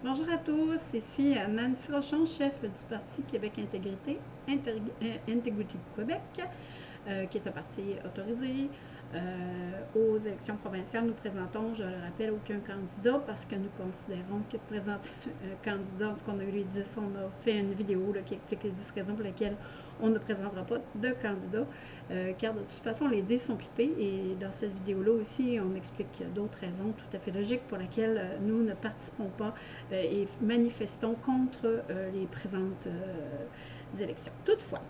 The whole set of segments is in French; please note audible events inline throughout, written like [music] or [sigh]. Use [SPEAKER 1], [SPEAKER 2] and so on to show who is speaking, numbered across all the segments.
[SPEAKER 1] Bonjour à tous, ici Nancy Rochon, chef du Parti Québec Intégrité, Integrity Québec, euh, qui est un parti autorisé. Euh, aux élections provinciales, nous présentons, je le rappelle, aucun candidat parce que nous considérons que présenter [laughs] un candidat, ce qu'on a eu les 10, on a fait une vidéo qui explique les 10 raisons pour lesquelles on ne présentera pas de candidat, euh, car de toute façon, les dés sont pipés et dans cette vidéo-là aussi, on explique d'autres raisons tout à fait logiques pour lesquelles euh, nous ne participons pas et manifestons contre les présentes élections. Toutefois,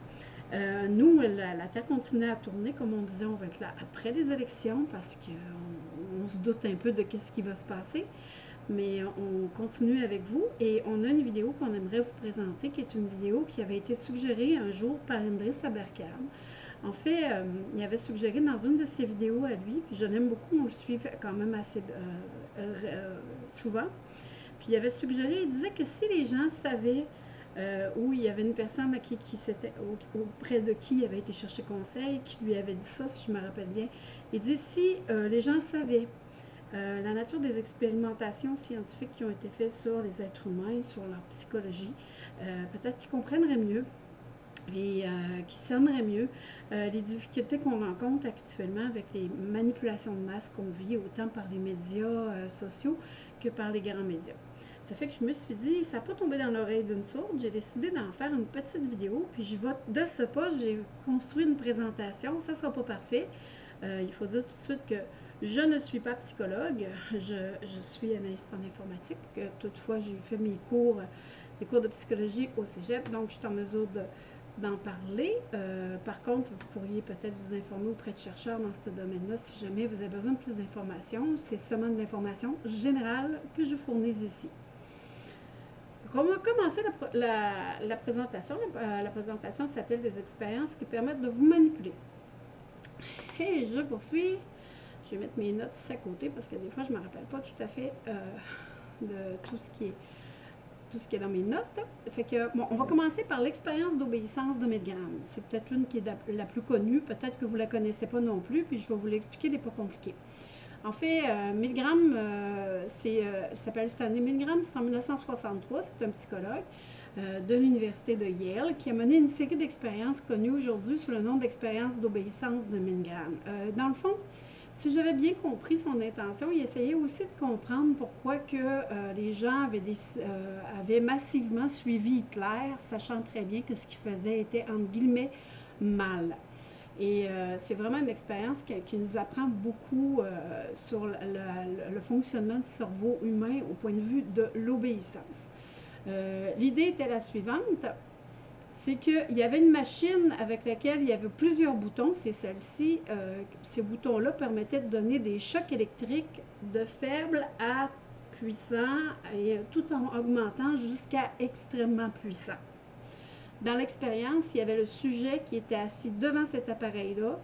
[SPEAKER 1] nous, la, Terre continue à tourner, comme on disait, on va être là après les élections parce qu'on on se doute un peu de ce qui va se passer mais on continue avec vous et on a une vidéo qu'on aimerait vous présenter qui est une vidéo qui avait été suggérée un jour par Indris Saberkan. En fait, euh, il avait suggéré dans une de ses vidéos à lui, je l'aime beaucoup, on le suit quand même assez euh, euh, souvent, puis il avait suggéré, il disait que si les gens savaient où il y avait une personne à qui, qui auprès de qui il avait été chercher conseil, qui lui avait dit ça, si je me rappelle bien, il dit si les gens savaient euh, la nature des expérimentations scientifiques qui ont été faites sur les êtres humains, sur leur psychologie, euh, peut-être qu'ils comprendraient mieux et euh, qu'ils cerneraient mieux les difficultés qu'on rencontre actuellement avec les manipulations de masse qu'on vit autant par les médias sociaux que par les grands médias. Ça fait que je me suis dit, ça n'a pas tombé dans l'oreille d'une sourde, j'ai décidé d'en faire une petite vidéo, puis je vais, de ce pas, j'ai construit une présentation, ça ne sera pas parfait. il faut dire tout de suite que je ne suis pas psychologue, je, suis analyste en informatique. Toutefois, j'ai fait mes cours, des cours de psychologie au cégep, donc je suis en mesure d'en parler. Euh, par contre, vous pourriez peut-être vous informer auprès de chercheurs dans ce domaine-là si jamais vous avez besoin de plus d'informations. C'est seulement de l'information générale que je fournis ici. On va commencer la, présentation. La, la présentation s'appelle des expériences qui permettent de vous manipuler. Et je poursuis. Je vais mettre mes notes à côté parce que des fois, je ne me rappelle pas tout à fait euh, de tout ce qui est tout ce qui est dans mes notes. Fait que, bon, on va commencer par l'expérience d'obéissance de Milgram. C'est peut-être l'une qui est la, plus connue, peut-être que vous ne la connaissez pas non plus, puis je vais vous l'expliquer, elle n'est pas compliquée. En fait, euh, Milgram, euh, c'est, s'appelle Stanley Milgram, c'est en 1963, c'est un psychologue de l'Université de Yale qui a mené une série d'expériences connues aujourd'hui sous le nom d'expérience d'obéissance de Milgram. dans le fond, si j'avais bien compris son intention, il essayait aussi de comprendre pourquoi euh, les gens avaient, euh, avaient, massivement suivi Hitler, sachant très bien que ce qu'il faisait était, entre guillemets, mal. Et euh, c'est vraiment une expérience qui, nous apprend beaucoup sur le, fonctionnement du cerveau humain au point de vue de l'obéissance. L'idée était la suivante c'est qu'il y avait une machine avec laquelle il y avait plusieurs boutons, c'est celle-ci. Euh, ces boutons-là permettaient de donner des chocs électriques de faible à puissant, et tout en augmentant jusqu'à extrêmement puissant. Dans l'expérience, il y avait le sujet qui était assis devant cet appareil-là,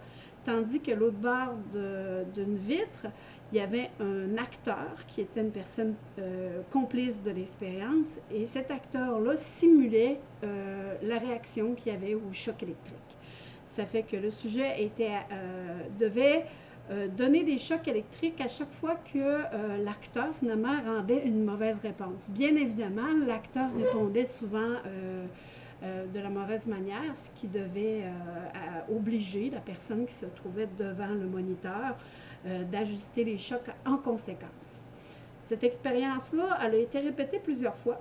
[SPEAKER 1] tandis que l'autre bord d'une vitre, il y avait un acteur qui était une personne euh, complice de l'expérience et cet acteur-là simulait euh, la réaction qu'il y avait au choc électrique. Ça fait que le sujet était, euh, devait donner des chocs électriques à chaque fois que l'acteur finalement rendait une mauvaise réponse. Bien évidemment, l'acteur répondait souvent de la mauvaise manière, ce qui devait obliger la personne qui se trouvait devant le moniteur euh, d'ajuster les chocs en conséquence. Cette expérience-là, elle a été répétée plusieurs fois.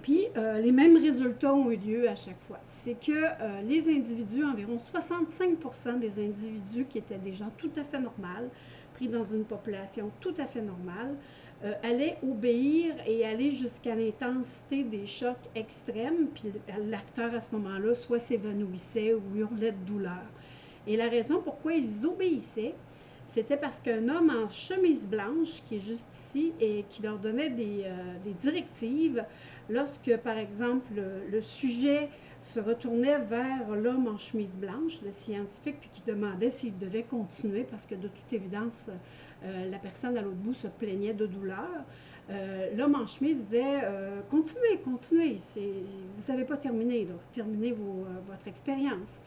[SPEAKER 1] Puis, euh, les mêmes résultats ont eu lieu à chaque fois. C'est que euh, les individus, environ 65% des individus qui étaient des gens tout à fait normaux, pris dans une population tout à fait normale, allaient obéir et aller jusqu'à l'intensité des chocs extrêmes. Puis, l'acteur, à ce moment-là, soit s'évanouissait ou hurlait de douleur. Et la raison pourquoi ils obéissaient, c'était parce qu'un homme en chemise blanche, qui est juste ici, et qui leur donnait des, euh, directives, lorsque, par exemple, le, sujet se retournait vers l'homme en chemise blanche, le scientifique, puis qui demandait s'il devait continuer, parce que de toute évidence, euh, la personne à l'autre bout se plaignait de douleur. Euh, l'homme en chemise disait Continuez, continuez, vous n'avez pas terminé, terminez votre expérience.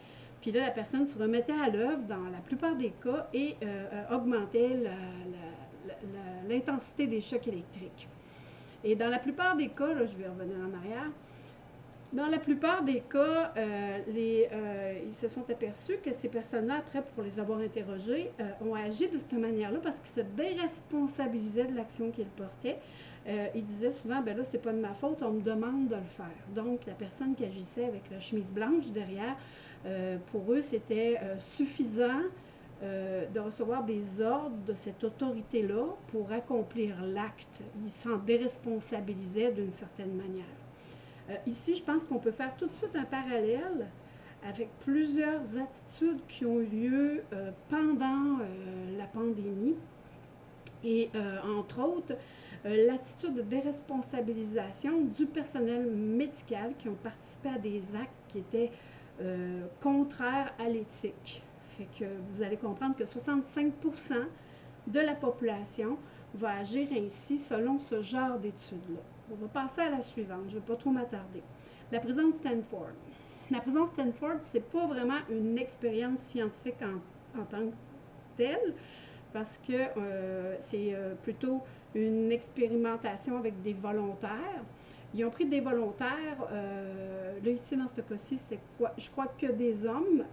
[SPEAKER 1] Puis là, la personne se remettait à l'œuvre dans la plupart des cas et euh, euh, augmentait l'intensité des chocs électriques. Et dans la plupart des cas, je vais revenir en arrière, dans la plupart des cas, euh, euh, ils se sont aperçus que ces personnes-là, après, pour les avoir interrogées, euh, ont agi de cette manière-là parce qu'ils se déresponsabilisaient de l'action qu'ils portaient. ils disaient souvent, ben là, c'est pas de ma faute, on me demande de le faire. Donc, la personne qui agissait avec la chemise blanche derrière, pour eux, c'était suffisant de recevoir des ordres de cette autorité-là pour accomplir l'acte. Ils s'en déresponsabilisaient d'une certaine manière. Euh, ici, je pense qu'on peut faire tout de suite un parallèle avec plusieurs attitudes qui ont eu lieu euh, pendant euh, la pandémie. Et entre autres, l'attitude de déresponsabilisation du personnel médical qui ont participé à des actes qui étaient contraires à l'éthique. Fait que vous allez comprendre que 65% de la population va agir ainsi selon ce genre d'études-là. On va passer à la suivante, je ne vais pas trop m'attarder. La prison Stanford. La prison Stanford, ce n'est pas vraiment une expérience scientifique en, tant que telle, parce que euh, c'est euh, plutôt une expérimentation avec des volontaires. Ils ont pris des volontaires, euh, là ici dans ce cas-ci, c'est quoi? Je crois que des hommes.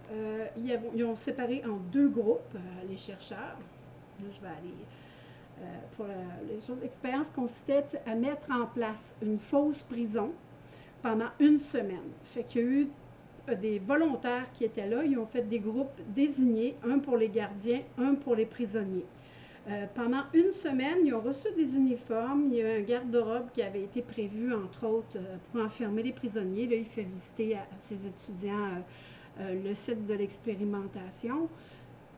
[SPEAKER 1] ils, ils, ont séparé en deux groupes, les chercheurs. Là, je vais aller pour les choses. L'expérience consistait à mettre en place une fausse prison pendant une semaine. Fait qu'il y a eu euh, des volontaires qui étaient là. Ils ont fait des groupes désignés, un pour les gardiens, un pour les prisonniers. Euh, pendant une semaine, ils ont reçu des uniformes. Il y a un garde-robe qui avait été prévu, entre autres, pour enfermer les prisonniers. Là, il fait visiter à, ses étudiants le site de l'expérimentation.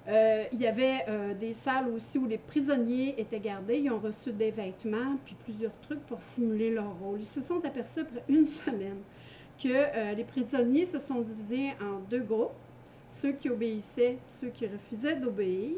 [SPEAKER 1] Euh, il y avait euh, des salles aussi où les prisonniers étaient gardés. Ils ont reçu des vêtements, puis plusieurs trucs pour simuler leur rôle. Ils se sont aperçus après une semaine que euh, les prisonniers se sont divisés en deux groupes, ceux qui obéissaient, ceux qui refusaient d'obéir,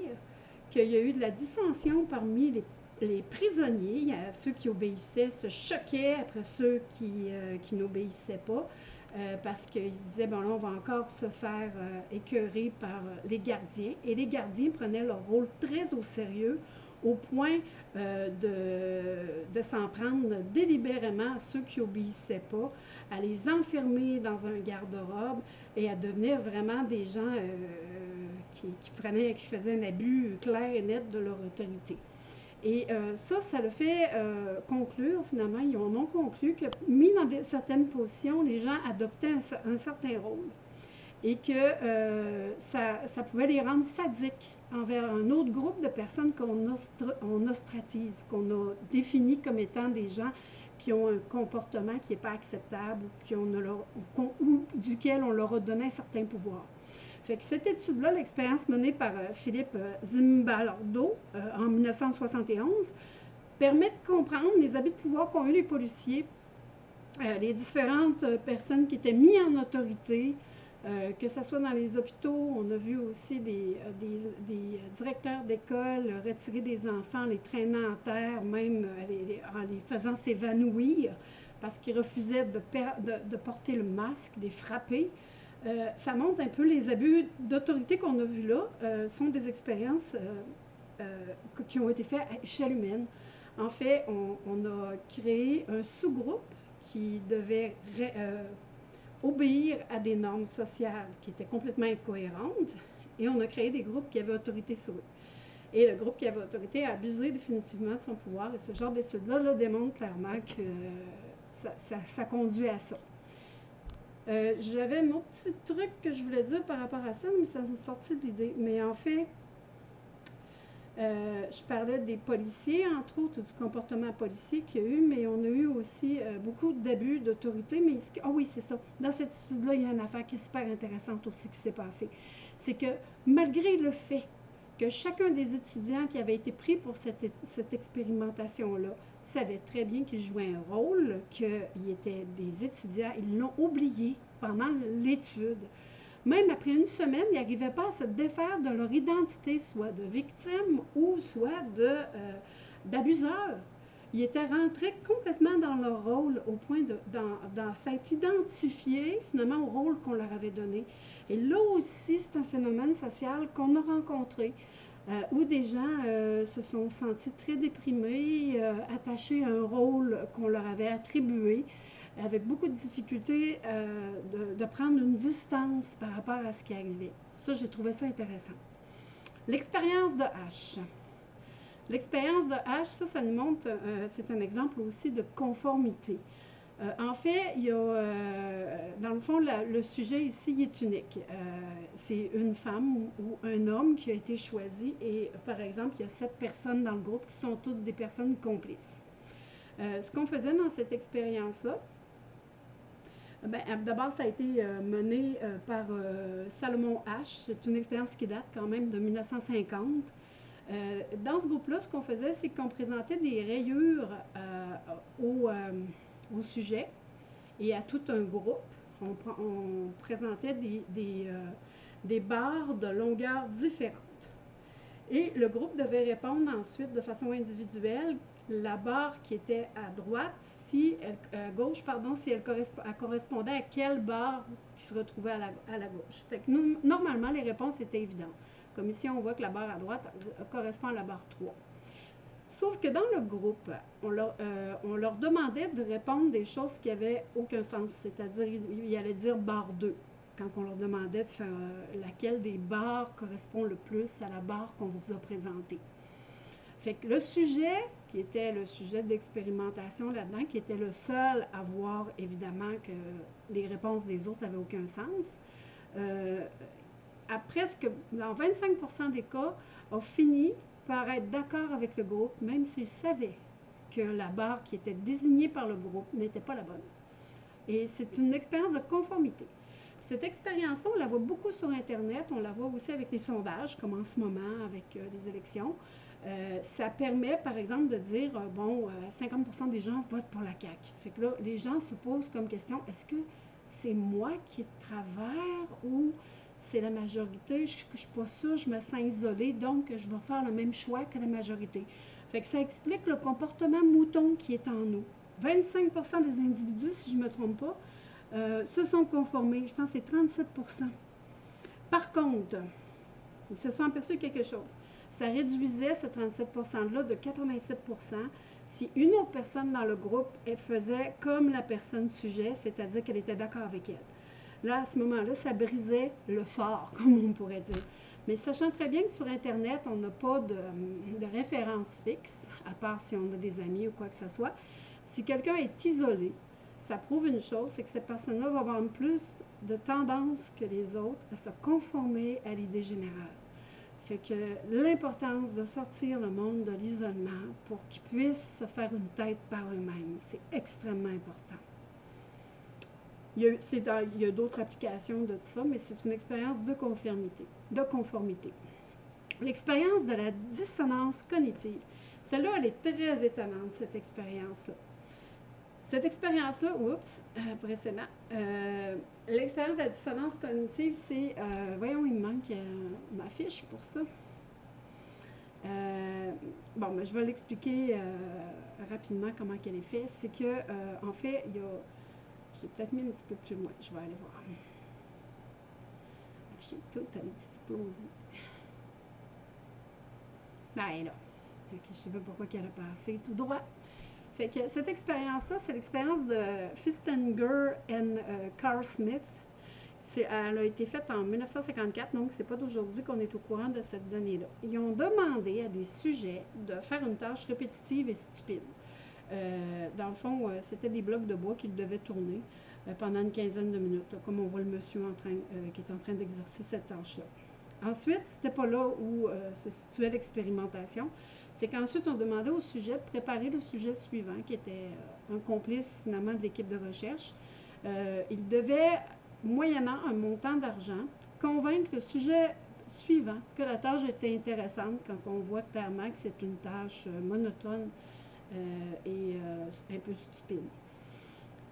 [SPEAKER 1] qu'il y a eu de la dissension parmi les, prisonniers. Ceux qui obéissaient se choquaient après ceux qui n'obéissaient pas. Euh, parce qu'ils se disaient, bon là, on va encore se faire euh, écœurer par euh, les gardiens. Et les gardiens prenaient leur rôle très au sérieux, au point de, de s'en prendre délibérément à ceux qui obéissaient pas, à les enfermer dans un garde-robe et à devenir vraiment des gens qui, qui, qui faisaient un abus clair et net de leur autorité. Et euh, ça, ça le fait euh, conclure, finalement, ils en ont conclu que, mis dans certaines positions, les gens adoptaient un, certain rôle et que euh, ça, pouvait les rendre sadiques envers un autre groupe de personnes qu'on ostratise, qu'on a défini comme étant des gens qui ont un comportement qui n'est pas acceptable ou duquel on leur a donné un certain pouvoir. Cette étude-là, l'expérience menée par euh, Philippe euh, Zimbaldo euh, en 1971, permet de comprendre les habits de pouvoir qu'ont eu les policiers, les différentes personnes qui étaient mises en autorité, que ce soit dans les hôpitaux, on a vu aussi des, directeurs d'école retirer des enfants, les traînant en terre, même en les faisant s'évanouir parce qu'ils refusaient de, porter le masque, les frapper. Euh, ça montre un peu les abus d'autorité qu'on a vus là, euh, sont des expériences euh, qui ont été faites à échelle humaine. En fait, on, a créé un sous-groupe qui devait obéir à des normes sociales qui étaient complètement incohérentes et on a créé des groupes qui avaient autorité sur eux. Et le groupe qui avait autorité a abusé définitivement de son pouvoir et ce genre d'études-là démontre clairement que ça conduit à ça. Euh, j'avais mon petit truc que je voulais dire par rapport à ça, mais ça m'a sorti de l'idée. Mais en fait, euh, je parlais des policiers, entre autres, du comportement policier qu'il y a eu, mais on a eu aussi euh, beaucoup d'abus d'autorité. Mais ah oui, c'est ça. Dans cette étude-là, il y a une affaire qui est super intéressante aussi qui s'est passée. C'est que malgré le fait que chacun des étudiants qui avait été pris pour cette expérimentation-là savaient très bien qu'ils jouaient un rôle, qu'ils étaient des étudiants. Ils l'ont oublié pendant l'étude. Même après une semaine, ils n'arrivaient pas à se défaire de leur identité, soit de victime ou soit euh, d'abuseur. Ils étaient rentrés complètement dans leur rôle au point de s'être identifiés finalement au rôle qu'on leur avait donné. Et là aussi, c'est un phénomène social qu'on a rencontré euh, où des gens euh, se sont sentis très déprimés, euh, attachés à un rôle qu'on leur avait attribué, avec beaucoup de difficultés de, de, prendre une distance par rapport à ce qui arrivait. Ça, j'ai trouvé ça intéressant. L'expérience de H. L'expérience de H, ça, ça nous montre, c'est un exemple aussi de conformité. Euh, en fait, il y a, euh, dans le fond, le sujet ici est unique. Euh, c'est une femme ou, un homme qui a été choisi et, par exemple, il y a sept personnes dans le groupe qui sont toutes des personnes complices. ce qu'on faisait dans cette expérience-là, ben, d'abord, ça a été mené par Salomon H. C'est une expérience qui date quand même de 1950. dans ce groupe-là, ce qu'on faisait, c'est qu'on présentait des rayures aux au sujet et à tout un groupe. On, présentait des, euh, des, barres de longueur différentes. Et le groupe devait répondre ensuite de façon individuelle la barre qui était à droite, si elle, gauche, pardon, si elle, correspondait à quelle barre qui se retrouvait à la, à la gauche. Normalement, les réponses étaient évidentes. Comme ici, on voit que la barre à droite correspond à la barre 3. Sauf que dans le groupe, on leur, euh, on leur demandait de répondre des choses qui n'avaient aucun sens, c'est-à-dire, ils allaient dire barre 2, quand on leur demandait de faire euh, laquelle des barres correspond le plus à la barre qu'on vous a présentée. Fait le sujet, qui était le sujet d'expérimentation là-dedans, qui était le seul à voir évidemment que les réponses des autres n'avaient aucun sens, euh, à presque, dans 25% des cas, a fini par être d'accord avec le groupe, même s'il savait que la barre qui était désignée par le groupe n'était pas la bonne. Et c'est une expérience de conformité. Cette expérience-là, on la voit beaucoup sur Internet, on la voit aussi avec les sondages, comme en ce moment avec euh, les élections. Euh, ça permet, par exemple, de dire, euh, bon, 50 des gens votent pour la CAQ. Fait que là, les gens se posent comme question, est-ce que c'est moi qui travers ou c'est la majorité, je ne suis pas sûre, je me sens isolée, donc je vais faire le même choix que la majorité. Fait que ça explique le comportement mouton qui est en nous. 25% des individus, si je ne me trompe pas, euh, se sont conformés. Je pense que c'est 37% Par contre, ils se sont aperçus quelque chose. Ça réduisait ce 37 %-là de 87% si une autre personne dans le groupe faisait comme la personne sujet, c'est-à-dire qu'elle était d'accord avec elle. Là, à ce moment-là, ça brisait le sort, [laughs] comme on pourrait dire. Mais sachant très bien que sur Internet, on n'a pas de, référence fixe, à part si on a des amis ou quoi que ce soit, si quelqu'un est isolé, ça prouve une chose, c'est que cette personne-là va avoir plus de tendance que les autres à se conformer à l'idée générale. Fait que l'importance de sortir le monde de l'isolement pour qu'ils puissent se faire une tête par eux-mêmes, c'est extrêmement important. Il y a, d'autres applications de tout ça, mais c'est une expérience de conformité. De conformité. L'expérience de la dissonance cognitive. Celle-là, elle est très étonnante, cette expérience-là. Cette expérience-là, oups, euh, précédemment, euh, l'expérience de la dissonance cognitive, c'est, euh, voyons, il me manque ma fiche pour ça. bon, mais je vais l'expliquer rapidement comment qu'elle est faite. C'est que, en fait, il y a peut-être mis un petit peu plus loin. Je vais aller voir. J'ai tout explosé. Ben là. je ne sais pas pourquoi elle a passé tout droit. Fait que cette expérience-là, c'est l'expérience de Fistinger et euh, Carl Smith. Elle a été faite en 1954, donc c'est pas d'aujourd'hui qu'on est au courant de cette donnée-là. Ils ont demandé à des sujets de faire une tâche répétitive et stupide. Euh, dans le fond, euh, c'était des blocs de bois qu'il devait tourner euh, pendant une quinzaine de minutes, comme on voit le monsieur qui est en train d'exercer cette tâche-là. Ensuite, c'était pas là où se situait l'expérimentation. C'est qu'ensuite, on demandait au sujet de préparer le sujet suivant, qui était un complice finalement de l'équipe de recherche. il devait, moyennant un montant d'argent, convaincre le sujet suivant que la tâche était intéressante quand on voit clairement que c'est une tâche monotone et euh, un peu stupide.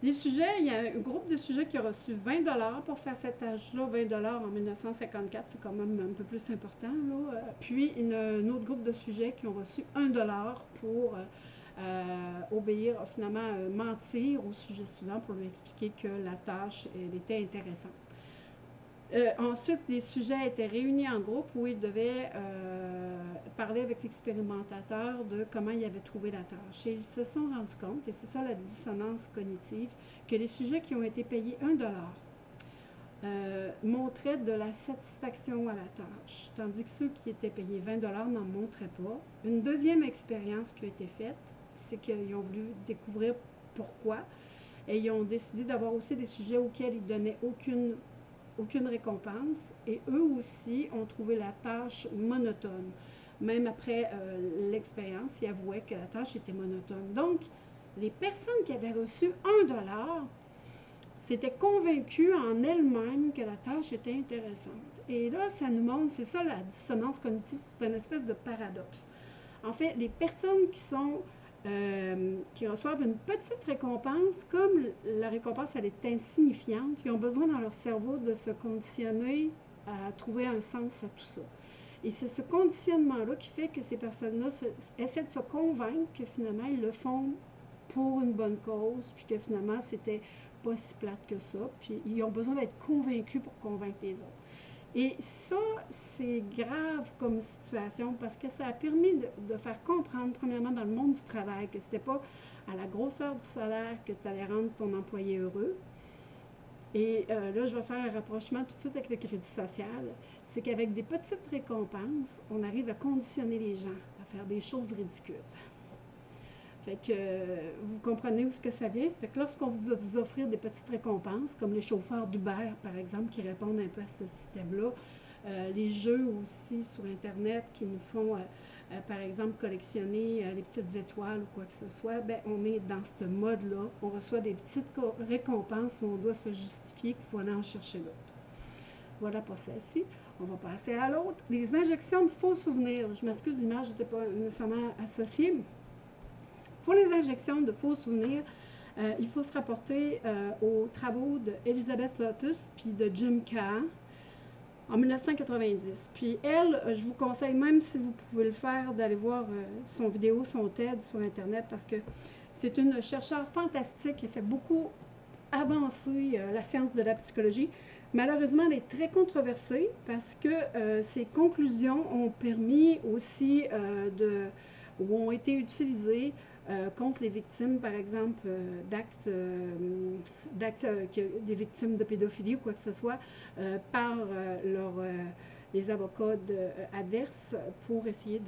[SPEAKER 1] Les sujets, il y a un groupe de sujets qui a reçu 20 pour faire cet âge-là. 20 en 1954, c'est quand même un peu plus important. Là. Puis, il y a un autre groupe de sujets qui ont reçu 1 pour euh, obéir, finalement, mentir au sujet suivant pour lui expliquer que la tâche, était intéressante. Euh, ensuite, les sujets étaient réunis en groupe où ils devaient euh, parler avec l'expérimentateur de comment il avait trouvé la tâche. Et ils se sont rendus compte, et c'est ça la dissonance cognitive, que les sujets qui ont été payés 1 dollar euh, montraient de la satisfaction à la tâche, tandis que ceux qui étaient payés 20 dollars n'en montraient pas. Une deuxième expérience qui a été faite, c'est qu'ils ont voulu découvrir pourquoi, et ils ont décidé d'avoir aussi des sujets auxquels ils donnaient aucune aucune récompense et eux aussi ont trouvé la tâche monotone. Même après euh, l'expérience, ils avouaient que la tâche était monotone. Donc, les personnes qui avaient reçu un dollar s'étaient convaincues en elles-mêmes que la tâche était intéressante. Et là, ça nous montre, c'est ça la dissonance cognitive, c'est une espèce de paradoxe. En fait, les personnes qui sont euh, qui reçoivent une petite récompense, comme la récompense elle est insignifiante, ils ont besoin dans leur cerveau de se conditionner à trouver un sens à tout ça. Et c'est ce conditionnement-là qui fait que ces personnes-là essaient de se convaincre que finalement ils le font pour une bonne cause, puis que finalement c'était pas si plate que ça, puis ils ont besoin d'être convaincus pour convaincre les autres. Et ça, c'est grave comme situation parce que ça a permis de, faire comprendre, premièrement, dans le monde du travail, que ce n'était pas à la grosseur du salaire que tu allais rendre ton employé heureux. Et euh, là, je vais faire un rapprochement tout de suite avec le crédit social. C'est qu'avec des petites récompenses, on arrive à conditionner les gens à faire des choses ridicules. Fait que vous comprenez où ce que ça vient. Fait que lorsqu'on vous, vous offrir des petites récompenses, comme les chauffeurs d'Uber, par exemple, qui répondent un peu à ce système-là, euh, les jeux aussi sur Internet qui nous font, euh, euh, par exemple, collectionner les petites étoiles ou quoi que ce soit, ben, on est dans ce mode-là. On reçoit des petites récompenses où on doit se justifier qu'il faut aller en chercher d'autres. Voilà pour celle-ci. On va passer à l'autre. Les injections de faux souvenirs. Je m'excuse, l'image n'était pas nécessairement associée. Pour les injections de faux souvenirs, euh, il faut se rapporter euh, aux travaux d'Elizabeth Lotus puis de Jim Kahn en 1990. Puis elle, euh, je vous conseille, même si vous pouvez le faire, d'aller voir son vidéo, son TED sur Internet parce que c'est une chercheure fantastique qui fait beaucoup avancer la science de la psychologie. Malheureusement, elle est très controversée parce que ses conclusions ont permis aussi de, ou ont été utilisées euh, contre les victimes, par exemple, euh, d'actes, euh, d'actes des victimes de pédophilie ou quoi que ce soit, par leur, les avocats adverses pour essayer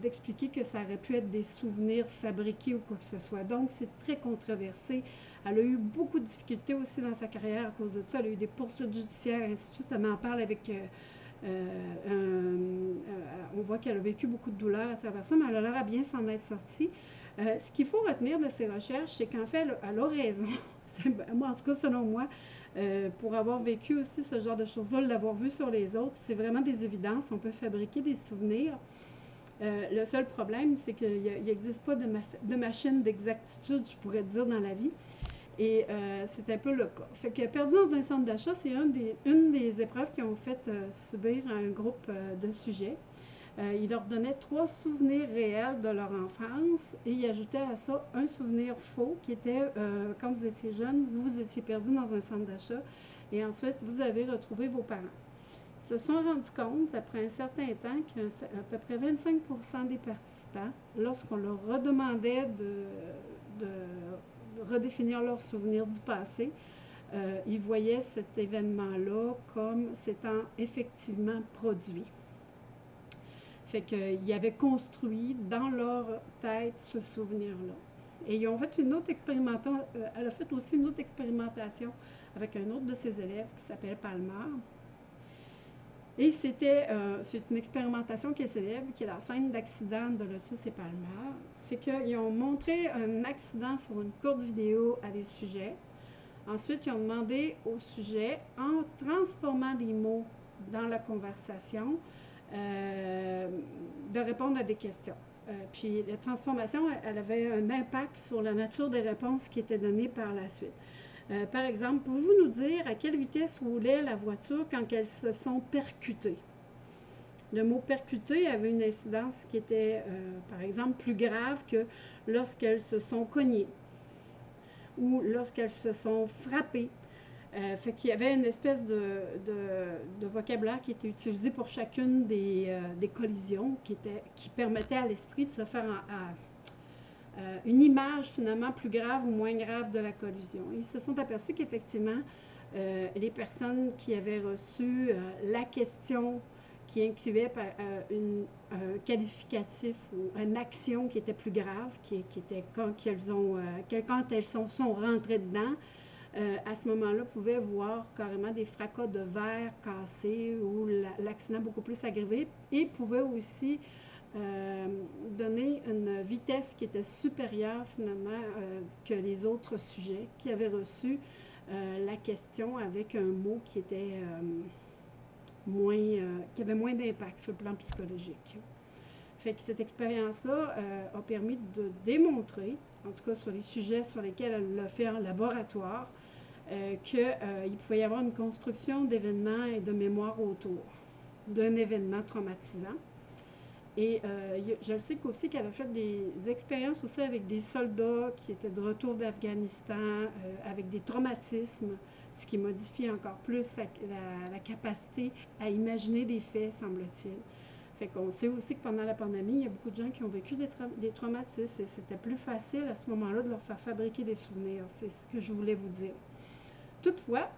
[SPEAKER 1] d'expliquer que ça aurait pu être des souvenirs fabriqués ou quoi que ce soit. Donc, c'est très controversé. Elle a eu beaucoup de difficultés aussi dans sa carrière à cause de ça. Elle a eu des poursuites judiciaires, ainsi de suite. Ça m'en parle avec... on voit qu'elle a vécu beaucoup de douleurs à travers ça, mais elle a l'air à bien s'en être sortie. Euh, ce qu'il faut retenir de ces recherches, c'est qu'en fait, elle, a raison. [laughs] moi, en tout cas, selon moi, euh, pour avoir vécu aussi ce genre de choses-là, l'avoir vu sur les autres, c'est vraiment des évidences. On peut fabriquer des souvenirs. Euh, le seul problème, c'est qu'il n'existe pas de, machine d'exactitude, je pourrais dire, dans la vie. Et c'est un peu le cas. Fait que perdu dans un centre d'achat, c'est une des, épreuves qui ont fait subir un groupe de sujets. Euh, il leur donnait trois souvenirs réels de leur enfance et il ajoutait à ça un souvenir faux qui était euh, quand vous étiez jeune, vous vous étiez perdu dans un centre d'achat et ensuite vous avez retrouvé vos parents. Ils se sont rendus compte, après un certain temps, qu'à peu près 25% des participants, lorsqu'on leur redemandait de, redéfinir leurs souvenirs du passé, euh, ils voyaient cet événement-là comme s'étant effectivement produit. Fait qu'ils avaient construit dans leur tête ce souvenir-là. Et ils ont fait une autre expérimentation, euh, elle a fait aussi une autre expérimentation avec un autre de ses élèves qui s'appelle Palmer. Et c'était euh, c'est une expérimentation qui est célèbre, qui est la scène d'accident de Lotus et Palmer. C'est qu'ils ont montré un accident sur une courte vidéo à des sujets. Ensuite, ils ont demandé aux sujets, en transformant des mots dans la conversation, euh, de répondre à des questions. Euh, puis la transformation, elle avait un impact sur la nature des réponses qui étaient données par la suite. Euh, par exemple, pouvez-vous nous dire à quelle vitesse roulait la voiture quand elles se sont percutées? Le mot percuter avait une incidence qui était, par exemple, plus grave que lorsqu'elles se sont cognées ou lorsqu'elles se sont frappées. Euh, fait qu'il y avait une espèce de, vocabulaire qui était utilisé pour chacune des, euh, des collisions, qui, était, qui permettait à l'esprit de se faire euh, une image finalement plus grave ou moins grave de la collision. Ils se sont aperçus qu'effectivement, les personnes qui avaient reçu la question qui incluait un qualificatif ou une action qui était plus grave, qui, qui était quand, elles, ont, quand elles sont, sont rentrées dedans, euh, à ce moment-là, pouvaient voir carrément des fracas de verre cassés ou l'accident beaucoup plus aggravé et pouvaient aussi euh, donner une vitesse qui était supérieure finalement euh, que les autres sujets qui avaient reçu la question avec un mot qui était moins, qui avait moins d'impact sur le plan psychologique. Fait que cette expérience-là a permis de démontrer, en tout cas sur les sujets sur lesquels elle l'a fait en laboratoire, qu'il euh, pouvait y avoir une construction d'événements et de mémoire autour d'un événement traumatisant. Et euh, je sais aussi qu'elle a fait des expériences aussi avec des soldats qui étaient de retour d'Afghanistan, avec des traumatismes, ce qui modifie encore plus la, capacité à imaginer des faits, semble-t-il. Fait qu'on sait aussi que pendant la pandémie, il y a beaucoup de gens qui ont vécu des traumatismes et c'était plus facile à ce moment-là de leur faire fabriquer des souvenirs. C'est ce que je voulais vous dire. Toutefois,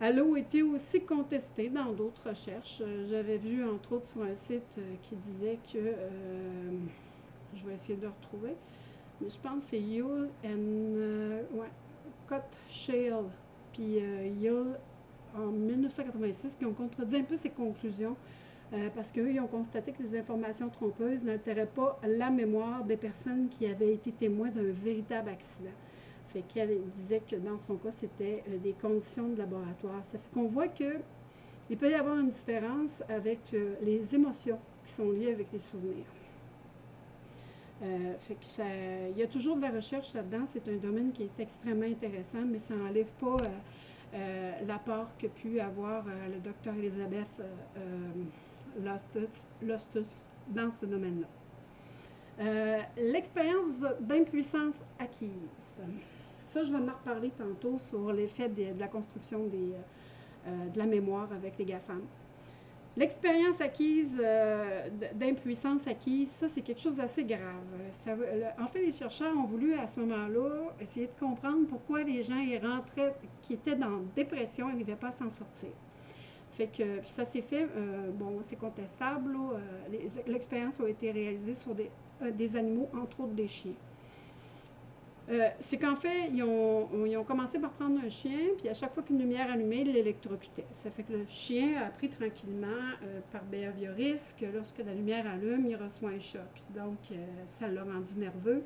[SPEAKER 1] elle a été aussi contestée dans d'autres recherches. Euh, j'avais vu, entre autres, sur un site euh, qui disait que, euh, je vais essayer de retrouver, mais je pense que c'est Yule and Cut Shale, puis Yule en 1986 qui ont contredit un peu ces conclusions parce qu'eux, ils ont constaté que les informations trompeuses n'altéraient pas la mémoire des personnes qui avaient été témoins d'un véritable accident. Fait qu'elle disait que dans son cas, c'était euh, des conditions de laboratoire. Ça fait qu'on voit que il peut y avoir une différence avec euh, les émotions qui sont liées avec les souvenirs. Euh, il y a toujours de la recherche là-dedans. C'est un domaine qui est extrêmement intéressant, mais ça n'enlève pas l'apport que pu avoir le docteur Elisabeth Lostus, dans ce domaine-là. L'expérience d'impuissance acquise. Ça, je vais en reparler tantôt sur l'effet de, la construction des, euh, de la mémoire avec les GAFAM. L'expérience acquise, euh, d'impuissance acquise, ça, c'est quelque chose d'assez grave. en fait, les chercheurs ont voulu, à ce moment-là, essayer de comprendre pourquoi les gens rentraient, qui étaient dans dépression, n'arrivaient pas à s'en sortir. Fait que, puis ça s'est fait, euh, bon, c'est contestable, l'expérience a été réalisée sur des animaux, entre autres des chiens. Euh, c'est qu'en fait, ils ont, commencé par prendre un chien, puis à chaque fois qu'une lumière allumait, ils l'électrocutaient. Ça fait que le chien a appris tranquillement, euh, par behaviorisme, que lorsque la lumière allume, il reçoit un choc. Donc, euh, ça l'a rendu nerveux.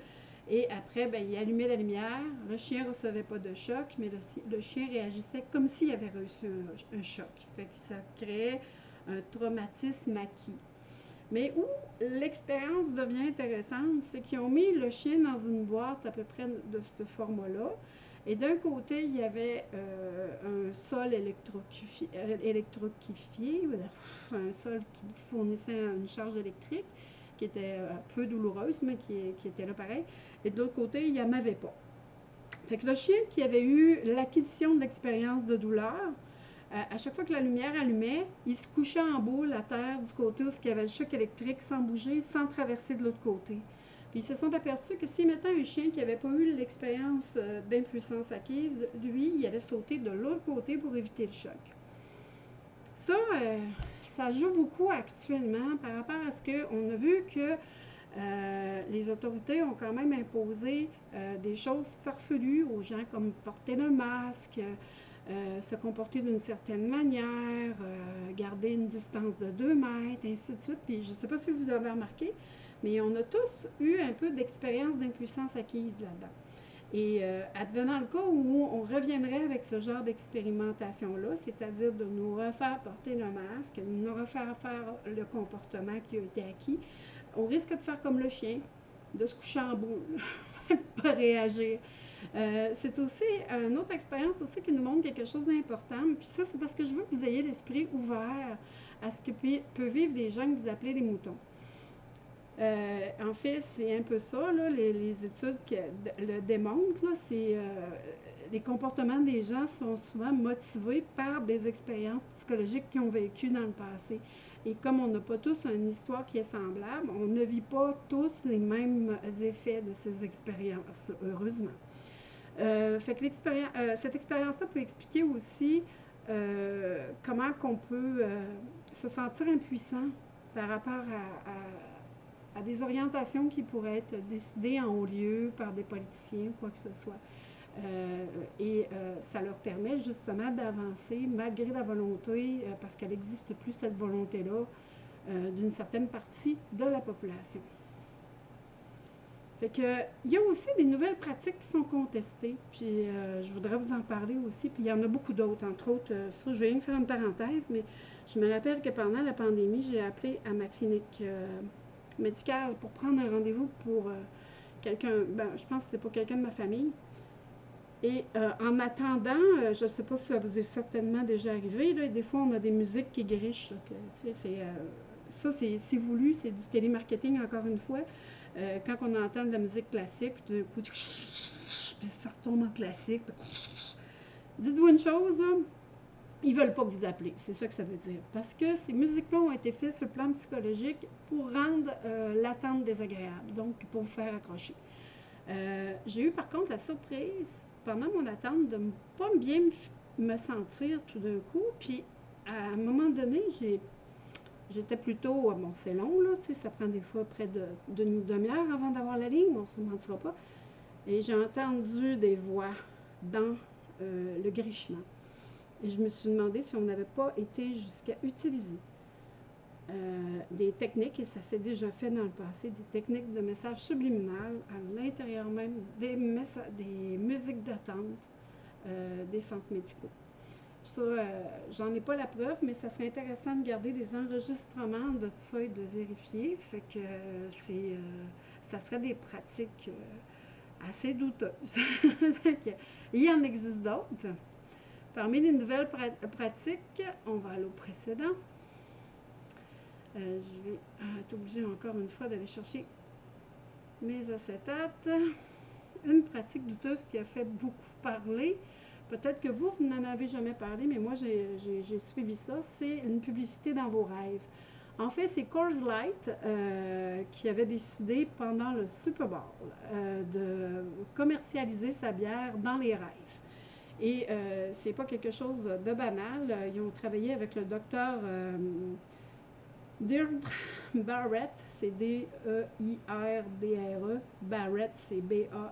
[SPEAKER 1] Et après, ben, il allumait la lumière. Le chien ne recevait pas de choc, mais le, chien réagissait comme s'il avait reçu un, un choc. Fait que ça créait un traumatisme acquis. Mais où l'expérience devient intéressante, c'est qu'ils ont mis le chien dans une boîte à peu près de ce format-là. Et d'un côté, il y avait euh, un sol électroquifié, un sol qui fournissait une charge électrique, qui était un peu douloureuse, mais qui, était là pareil. Et de l'autre côté, il n'y en avait pas. Fait que le chien qui avait eu l'acquisition de l'expérience de douleur, euh, à chaque fois que la lumière allumait, il se couchait en boule à terre du côté où il y avait le choc électrique sans bouger, sans traverser de l'autre côté. Puis ils se sont aperçus que si mettant un chien qui n'avait pas eu l'expérience euh, d'impuissance acquise, lui, il allait sauter de l'autre côté pour éviter le choc. Ça, euh, ça joue beaucoup actuellement par rapport à ce qu'on a vu que les autorités ont quand même imposé des choses farfelues aux gens comme porter le masque, euh, se comporter d'une certaine manière, euh, garder une distance de 2 mètres, ainsi de suite. Puis je ne sais pas si vous avez remarqué, mais on a tous eu un peu d'expérience d'impuissance acquise là-dedans. Et euh, advenant le cas où on reviendrait avec ce genre d'expérimentation-là, c'est-à-dire de nous refaire porter le masque, de nous refaire faire le comportement qui a été acquis, on risque de faire comme le chien, de se coucher en boule, [laughs] pas réagir. Euh, c'est aussi une autre expérience aussi qui nous montre quelque chose d'important. Puis ça, c'est parce que je veux que vous ayez l'esprit ouvert à ce que peuvent vivre des gens que vous appelez des moutons. Euh, en fait, c'est un peu ça, les, études le démontrent. C'est euh, les comportements des gens sont souvent motivés par des expériences psychologiques qu'ils ont vécues dans le passé. Et comme on n'a pas tous une histoire qui est semblable, on ne vit pas tous les mêmes effets de ces expériences, heureusement. Euh, fait que cette expérience-là peut expliquer aussi comment qu'on peut se sentir impuissant par rapport à à des orientations qui pourraient être décidées en haut lieu par des politiciens ou quoi que ce soit. Euh, et euh, ça leur permet justement d'avancer malgré la volonté, euh, parce qu'elle n'existe plus cette volonté-là, d'une certaine partie de la population. Il y a aussi des nouvelles pratiques qui sont contestées, puis je voudrais vous en parler aussi, puis il y en a beaucoup d'autres, entre autres, ça je vais faire une parenthèse, mais je me rappelle que pendant la pandémie, j'ai appelé à ma clinique médicale pour prendre un rendez-vous pour euh, quelqu'un, ben, je pense que c'était pour quelqu'un de ma famille. Et euh, en attendant, euh, je ne sais pas si ça vous est certainement déjà arrivé, là, des fois on a des musiques qui grichent. ça, c'est, voulu, c'est du télémarketing encore une fois. Quand on entend de la musique classique, puis d'un coup, puis ça retombe en classique. Dites-vous une chose, là, ils veulent pas que vous appelez. C'est ça que ça veut dire. Parce que ces musiques-là ont été faites sur le plan psychologique pour rendre euh, l'attente désagréable, donc pour vous faire accrocher. Euh, j'ai eu par contre la surprise, pendant mon attente, de ne pas bien me sentir tout d'un coup. Puis à un moment donné, j'ai J'étais plutôt, bon, c'est long, là, ça prend des fois près d'une demi-heure avant d'avoir la ligne, on ne se mentira pas. Et j'ai entendu des voix dans euh, le grichement. Et je me suis demandé si on n'avait pas été jusqu'à utiliser euh, des techniques, et ça s'est déjà fait dans le passé, des techniques de message subliminal à l'intérieur même des, des musiques d'attente euh, des centres médicaux. Ça, euh, j'en ai pas la preuve, mais ça serait intéressant de garder des enregistrements de tout ça et de vérifier. Fait que c'est, ça serait des pratiques assez douteuses. [laughs] Il y en existe d'autres. Parmi les nouvelles pratiques, on va aller au précédent. Euh, je vais ah, être obligée encore une fois d'aller chercher mes acétates. Une pratique douteuse qui a fait beaucoup parler. Peut-être que vous, vous n'en avez jamais parlé, mais moi, j'ai suivi ça. C'est une publicité dans vos rêves. En fait, c'est Coors Light euh, qui avait décidé pendant le Super Bowl euh, de commercialiser sa bière dans les rêves. Et euh, c'est pas quelque chose de banal. Ils ont travaillé avec le docteur euh, Deirdre Barrett, c'est D-E-I-R-D-R-E. -E. Barrett, c'est B-A-R-R-E-T-T.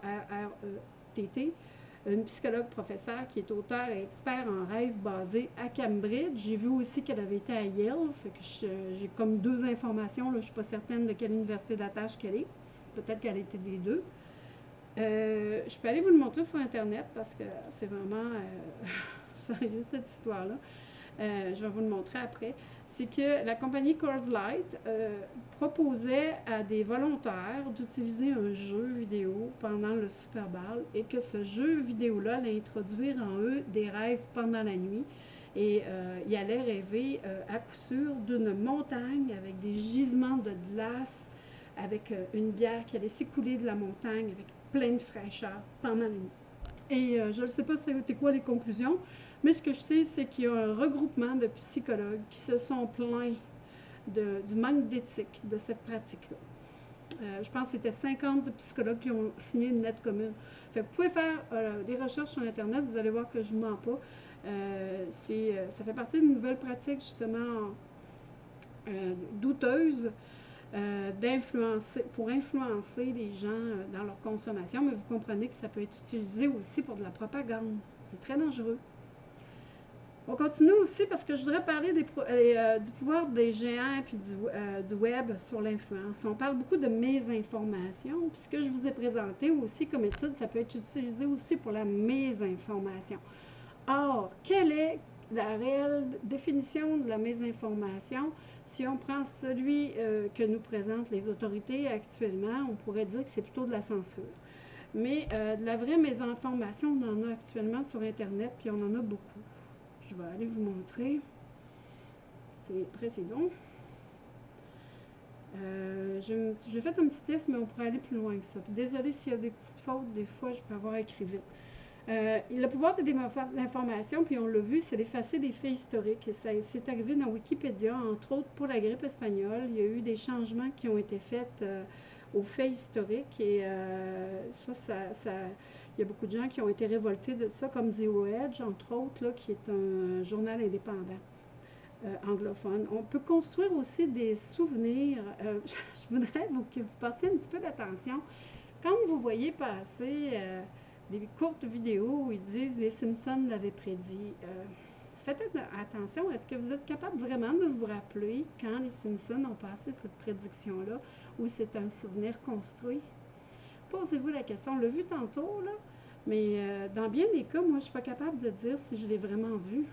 [SPEAKER 1] Une psychologue professeure qui est auteur et expert en rêve basé à Cambridge. J'ai vu aussi qu'elle avait été à Yale, j'ai comme deux informations. Je ne suis pas certaine de quelle université d'attache qu'elle est. Peut-être qu'elle était des deux. Euh, je peux aller vous le montrer sur Internet parce que c'est vraiment euh, [laughs] sérieux cette histoire-là. Euh, je vais vous le montrer après. C'est que la compagnie Curve Light proposait à des volontaires d'utiliser un jeu vidéo pendant le Super Bowl et que ce jeu vidéo-là allait introduire en eux des rêves pendant la nuit. Et il allait rêver à coup sûr d'une montagne avec des gisements de glace, avec une bière qui allait s'écouler de la montagne, avec plein de fraîcheur pendant la nuit. Et euh, je ne sais pas c'était quoi les conclusions, mais ce que je sais, c'est qu'il y a un regroupement de psychologues qui se sont plaints du manque d'éthique de cette pratique-là. Euh, je pense que c'était 50 psychologues qui ont signé une lettre commune. Vous pouvez faire euh, des recherches sur Internet, vous allez voir que je ne mens pas. ça fait partie d'une nouvelle pratique justement douteuse euh, d'influencer, pour influencer les gens euh, dans leur consommation, mais vous comprenez que ça peut être utilisé aussi pour de la propagande. C'est très dangereux. On continue aussi parce que je voudrais parler des, euh, du pouvoir des géants et du, du web sur l'influence. On parle beaucoup de mésinformation, puis ce que je vous ai présenté aussi comme étude, ça peut être utilisé aussi pour la mésinformation. Or, quelle est la réelle définition de la mésinformation? Si on prend celui euh, que nous présentent les autorités actuellement, on pourrait dire que c'est plutôt de la censure. Mais euh, de la vraie mésinformation, on en a actuellement sur Internet, puis on en a beaucoup. Je vais aller vous montrer. C'est précédent. Euh, J'ai fait un petit test, mais on pourrait aller plus loin que ça. désolé s'il y a des petites fautes, des fois, je peux avoir écrit vite. Euh, le pouvoir de l'information, puis on l'a vu, c'est d'effacer des faits historiques. C'est arrivé dans Wikipédia, entre autres pour la grippe espagnole. Il y a eu des changements qui ont été faits euh, aux faits historiques et euh, ça, ça, il y a beaucoup de gens qui ont été révoltés de ça, comme Zero Edge, entre autres, là, qui est un journal indépendant. anglophone. On peut construire aussi des souvenirs. [laughs] je voudrais que vous portiez un petit peu d'attention. Quand vous voyez passer des courtes vidéos où ils disent les Simpsons l'avaient prédit. Euh, faites attention, est-ce que vous êtes capable vraiment de vous rappeler quand les Simpsons ont passé cette prédiction-là ou c'est un souvenir construit? Posez-vous la question. On l'a vu tantôt, là, mais euh, dans bien des cas, moi, je ne suis pas capable de dire si je l'ai vraiment vu.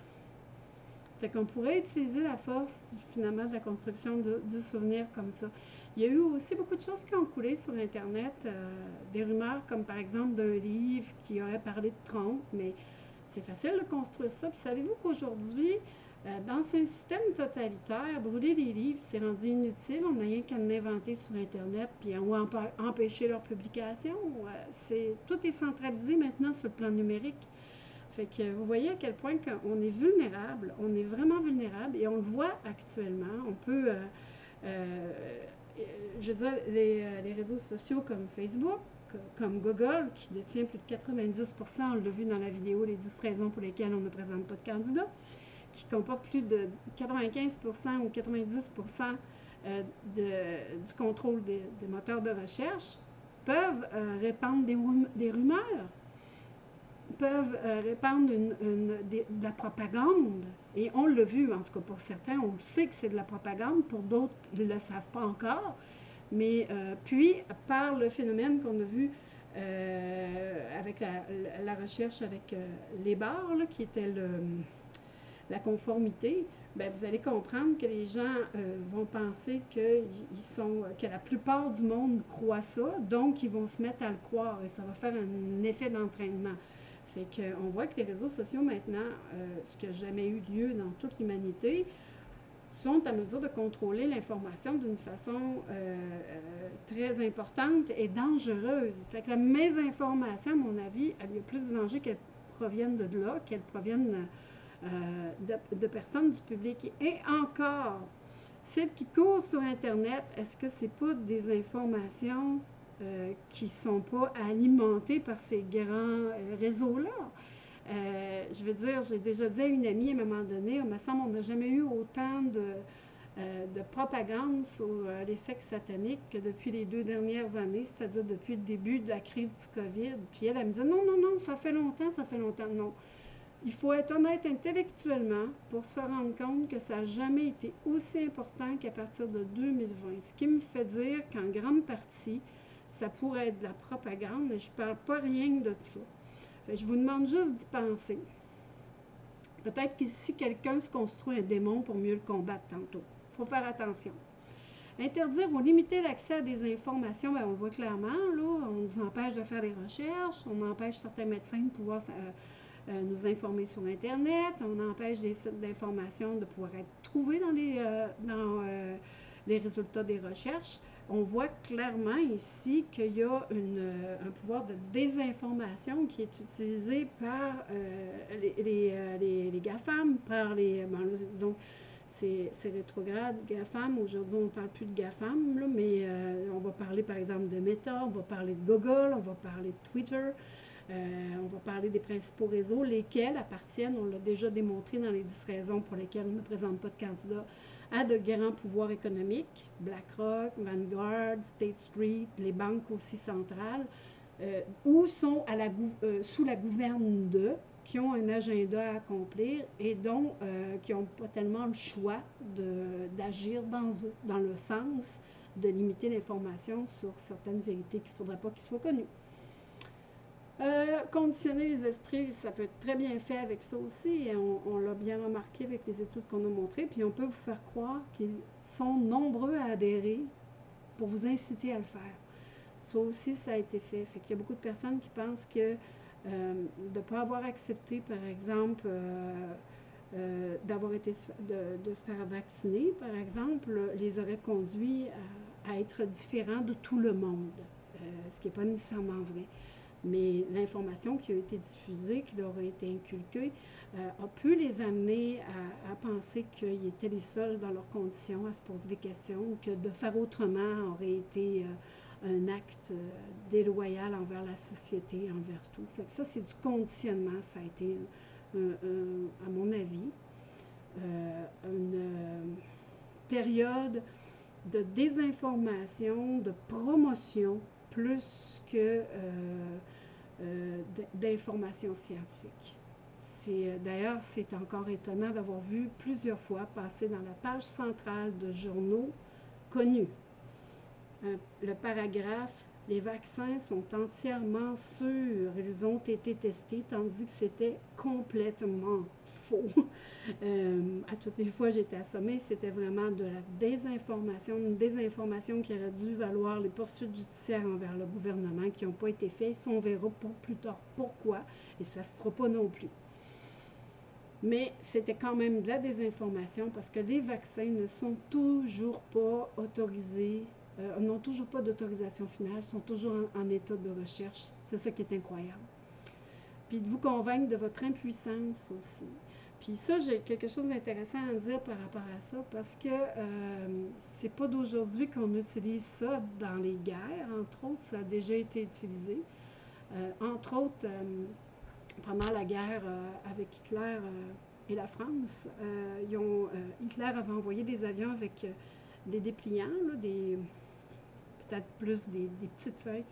[SPEAKER 1] Fait qu'on pourrait utiliser la force, finalement, de la construction du souvenir comme ça. Il y a eu aussi beaucoup de choses qui ont coulé sur Internet, euh, des rumeurs comme par exemple d'un livre qui aurait parlé de Trump, mais c'est facile de construire ça. Puis savez-vous qu'aujourd'hui, euh, dans un système totalitaire, brûler les livres, c'est rendu inutile. On n'a rien qu'à l'inventer sur Internet, puis ou empêcher leur publication. Euh, tout est centralisé maintenant sur le plan numérique. Fait que vous voyez à quel point on est vulnérable, on est vraiment vulnérable et on le voit actuellement. On peut je veux dire, euh, les, réseaux sociaux comme Facebook, comme Google, qui détient plus de 90 on l'a vu dans la vidéo, les 10 raisons pour lesquelles on ne présente pas de candidat, qui comporte plus de 95% ou 90% euh, du contrôle des, moteurs de recherche, peuvent répandre des rumeurs peuvent euh, répandre de, la propagande. Et on l'a vu, en tout cas pour certains, on sait que c'est de la propagande, pour d'autres, ils ne le savent pas encore. Mais euh, puis, par le phénomène qu'on a vu euh, avec la, recherche avec les barres, qui était la conformité, ben, vous allez comprendre que les gens vont penser que, sont, que la plupart du monde croit ça, donc ils vont se mettre à le croire et ça va faire un effet d'entraînement. Fait qu'on voit que les réseaux sociaux maintenant, euh, ce qui n'a jamais eu lieu dans toute l'humanité, sont à mesure de contrôler l'information d'une façon euh, euh, très importante et dangereuse. Fait que la mésinformation, à mon avis, il y a plus de danger qu'elle provienne de là, qu'elle provienne de, de, personnes du public. Et encore, celles qui courent sur Internet, est-ce que ce n'est pas des informations euh, qui ne sont pas alimentés par ces grands euh, réseaux-là. Euh, je veux dire, j'ai déjà dit à une amie à un moment donné, il me semble qu'on n'a jamais eu autant de, de propagande sur les sexes sataniques que depuis les deux dernières années, c'est-à-dire depuis le début de la crise du COVID. Puis elle, elle me disait, non, non, non, ça fait longtemps, ça fait longtemps. Non. Il faut être honnête intellectuellement pour se rendre compte que ça n'a jamais été aussi important qu'à partir de 2020. Ce qui me fait dire qu'en grande partie, ça pourrait être de la propagande, mais je ne parle pas rien de ça. je vous demande juste d'y penser. Peut-être qu'ici, quelqu'un se construit un démon pour mieux le combattre tantôt. Il faut faire attention. Interdire ou limiter l'accès à des informations, ben, on le voit clairement, là, on nous empêche de faire des recherches, on empêche certains médecins de pouvoir euh, euh, nous informer sur Internet, on empêche des sites d'information de pouvoir être trouvés dans les, euh, dans, les résultats des recherches on voit clairement ici qu'il y a euh, un pouvoir de désinformation qui est utilisé par euh, les, euh, les, GAFAM, par les, bon, disons, c'est rétrograde, GAFAM. Aujourd'hui, on ne parle plus de GAFAM, mais on va parler par exemple de Meta, on va parler de Google, on va parler de Twitter, on va parler des principaux réseaux, lesquels appartiennent, on l'a déjà démontré dans les 10 raisons pour lesquelles on ne présente pas de candidat à de grands pouvoirs économiques, BlackRock, Vanguard, State Street, les banques aussi centrales, euh, ou sont à la, euh, sous la gouverne de, qui ont un agenda à accomplir et dont euh, qui n'ont pas tellement le choix d'agir dans, dans le sens de limiter l'information sur certaines vérités qu'il ne faudrait pas qu'ils soient connues. Euh, conditionner les esprits, ça peut être très bien fait avec ça aussi. On, l'a bien remarqué avec les études qu'on a montrées. Puis on peut vous faire croire qu'ils sont nombreux à adhérer pour vous inciter à le faire. Ça aussi, ça a été fait. Fait qu'il y a beaucoup de personnes qui pensent que euh, de ne pas avoir accepté, par exemple, euh, d'avoir été de, se faire vacciner, par exemple, les aurait conduits à à être différent de tout le monde, ce qui n'est pas nécessairement vrai. Mais l'information qui a été diffusée, qui leur a été inculquée, a pu les amener à, penser qu'ils étaient les seuls dans leurs conditions, à se poser des questions, que de faire autrement aurait été un acte déloyal envers la société, envers tout. Ça, c'est du conditionnement. Ça a été, à mon avis, une période de désinformation, de promotion, plus que euh, euh, d'information scientifique. Euh, d'ailleurs, c'est encore étonnant d'avoir vu plusieurs fois passer dans la page centrale de journaux connus le paragraphe les vaccins sont entièrement sûrs, ils ont été testés, tandis que c'était complètement [laughs] Euh, à toutes les fois j'étais assommée, c'était vraiment de la désinformation, une désinformation qui aurait dû valoir les poursuites judiciaires envers le gouvernement qui n'ont pas été faites. on verra pour plus tard pourquoi, et ça ne se fera pas non plus. Mais c'était quand même de la désinformation parce que les vaccins ne sont toujours pas autorisés euh, n'ont toujours pas d'autorisation finale, sont toujours en, état de recherche. C'est ça qui est incroyable. Puis de vous convaincre de votre impuissance aussi? Puis ça, j'ai quelque chose d'intéressant à dire par rapport à ça, parce que euh, c'est pas d'aujourd'hui qu'on utilise ça dans les guerres. Entre autres, ça a déjà été utilisé. Euh, entre autres, euh, pendant la guerre avec Hitler et la France, Hitler avait envoyé des avions avec des dépliants, peut-être plus des, petites feuilles,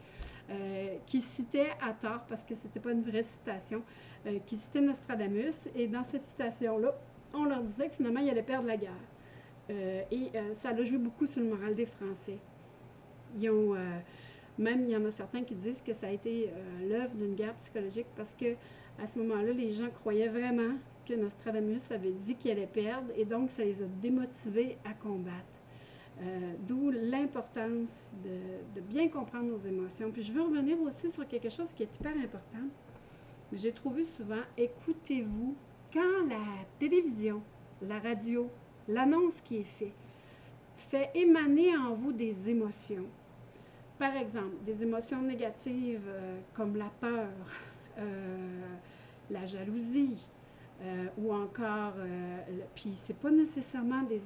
[SPEAKER 1] euh, qui citaient à tort, parce que c'était pas une vraie citation, euh, qui citaient Nostradamus. Et dans cette citation-là, on leur disait que finalement, ils allaient perdre la guerre. Euh, et ça a joué beaucoup sur le moral des Français. Même, il y en a certains qui disent que ça a été l'œuvre d'une guerre psychologique parce que à ce moment-là, les gens croyaient vraiment que Nostradamus avait dit qu'il allait perdre et donc ça les a démotivés à combattre. Euh, d'où l'importance de, bien comprendre nos émotions. Puis je veux revenir aussi sur quelque chose qui est hyper important. J'ai trouvé souvent, écoutez-vous, quand la télévision, la radio, l'annonce qui est faite, fait émaner en vous des émotions. Par exemple, des émotions négatives euh, comme la peur, euh, la jalousie, euh, ou encore, euh, puis c'est pas nécessairement des,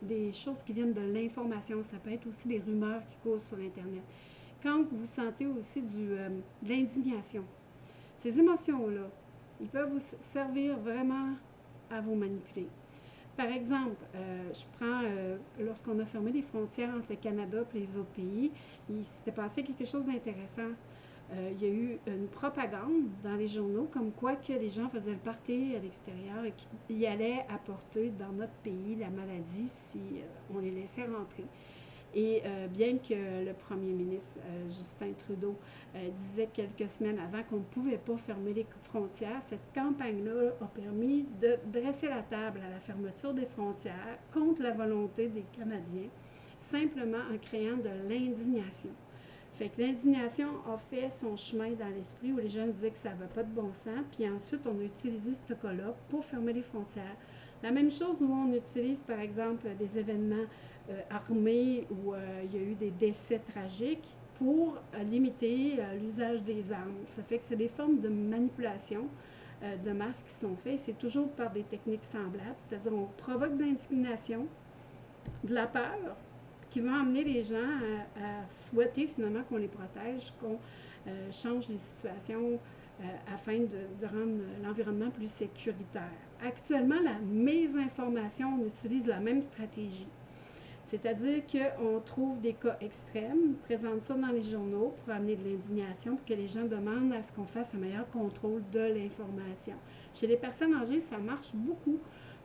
[SPEAKER 1] des, choses qui viennent de l'information, ça peut être aussi des rumeurs qui causent sur Internet. Quand vous sentez aussi du, euh, de l'indignation, ces émotions-là, ils peuvent vous servir vraiment à vous manipuler. Par exemple, je prends, lorsqu'on a fermé les frontières entre le Canada et les autres pays, il s'était passé quelque chose d'intéressant. Euh, il y a eu une propagande dans les journaux comme quoi que les gens faisaient le à l'extérieur et qu'ils allaient apporter dans notre pays la maladie si euh, on les laissait rentrer. Et euh, bien que le premier ministre Justin Trudeau disait quelques semaines avant qu'on ne pouvait pas fermer les frontières, cette campagne-là a permis de dresser la table à la fermeture des frontières contre la volonté des Canadiens, simplement en créant de l'indignation. Fait que l'indignation a fait son chemin dans l'esprit où les jeunes disaient que ça n'avait pas de bon sens. Puis ensuite, on a utilisé ce cas-là pour fermer les frontières. La même chose où on utilise, par exemple, des événements euh, armés où euh, il y a eu des décès tragiques pour euh, limiter l'usage des armes. Ça fait que c'est des formes de manipulation de masse qui sont faites. C'est toujours par des techniques semblables, c'est-à-dire on provoque de l'indignation, de la peur, qui vont amener les gens à, souhaiter finalement qu'on les protège, qu'on euh, change les situations euh, afin de, rendre l'environnement plus sécuritaire. Actuellement, la mésinformation, on utilise la même stratégie. C'est-à-dire qu'on trouve des cas extrêmes, présente ça dans les journaux pour amener de l'indignation, pour que les gens demandent à ce qu'on fasse un meilleur contrôle de l'information. Chez les personnes âgées, ça marche beaucoup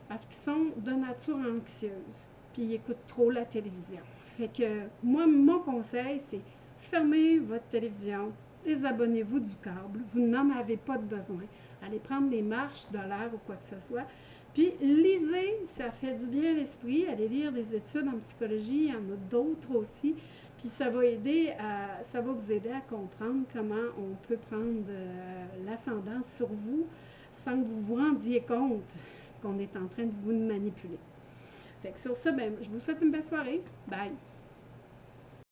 [SPEAKER 1] parce qu'ils sont de nature anxieuse, puis ils écoutent trop la télévision. Fait que moi, mon conseil, c'est fermez votre télévision, désabonnez-vous du câble, vous n'en avez pas de besoin. Allez prendre des marches de l'air ou quoi que ce soit. Puis lisez, ça fait du bien à l'esprit. Allez lire des études en psychologie, il y en a d'autres aussi. Puis ça va aider ça va vous aider à comprendre comment on peut prendre euh, l'ascendant sur vous sans que vous vous rendiez compte qu'on est en train de vous manipuler. Fait que sur ça, ben, je vous souhaite une belle soirée. Bye!